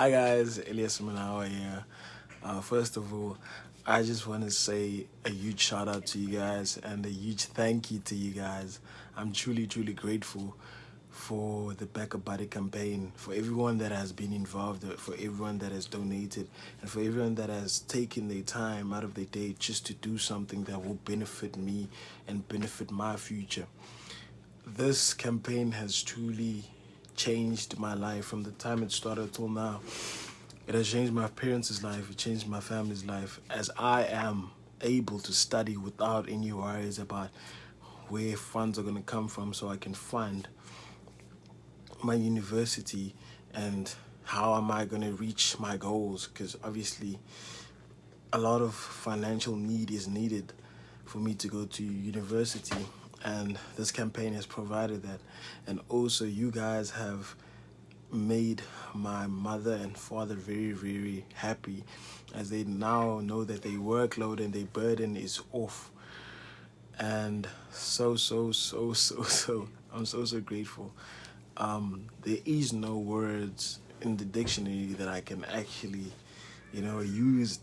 Hi guys, Elias Manawa here. Uh, first of all, I just want to say a huge shout out to you guys and a huge thank you to you guys. I'm truly, truly grateful for the BackaBuddy campaign, for everyone that has been involved, for everyone that has donated, and for everyone that has taken their time out of their day just to do something that will benefit me and benefit my future. This campaign has truly changed my life from the time it started till now. It has changed my parents' life, it changed my family's life, as I am able to study without any worries about where funds are going to come from so I can fund my university and how am I going to reach my goals because obviously a lot of financial need is needed for me to go to university and this campaign has provided that. And also you guys have made my mother and father very very happy as they now know that their workload and their burden is off. And so so so so so i'm so so grateful. Um there is no words in the dictionary that i can actually you know use